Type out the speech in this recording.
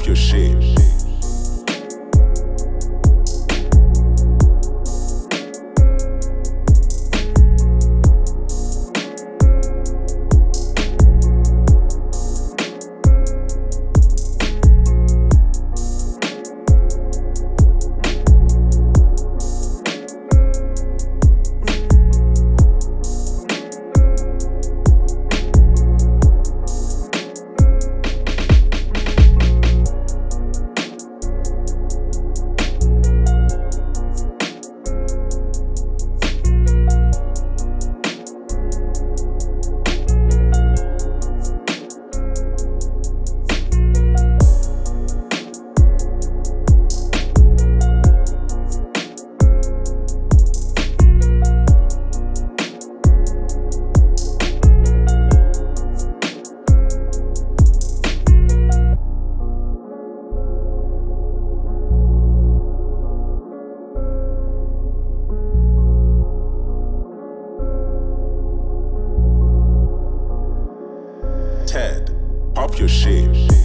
off your shit. your shit.